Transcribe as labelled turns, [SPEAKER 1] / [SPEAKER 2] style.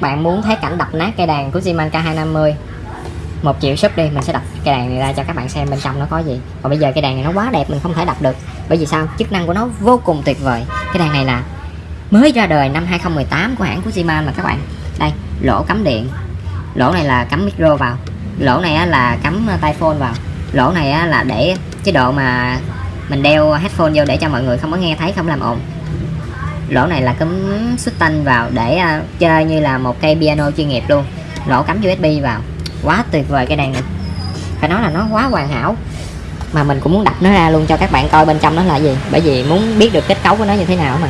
[SPEAKER 1] bạn muốn thấy cảnh đập nát cây đàn của Ziman K250 một triệu sub đi, mình sẽ đập cây đàn này ra cho các bạn xem bên trong nó có gì. Còn bây giờ cây đàn này nó quá đẹp, mình không thể đập được. Bởi vì sao? Chức năng của nó vô cùng tuyệt vời. Cái đàn này là mới ra đời năm 2018 của hãng của Ziman mà các bạn. Đây, lỗ cắm điện. Lỗ này là cắm micro vào. Lỗ này là cắm ờ, tai phone vào. Lỗ này là để chế độ mà mình đeo headphone vô để cho mọi người không có nghe thấy, không làm ồn. Dạ. lỗ này là cắm xuất tanh vào để uh, chơi như là một cây piano chuyên nghiệp luôn. Lỗ cắm USB vào. Quá tuyệt vời cái đàn này. Phải nói là nó quá hoàn hảo. Mà mình cũng muốn đập nó ra luôn cho các bạn coi bên trong nó là gì. Bởi vì muốn biết được kết cấu của nó như thế nào mà.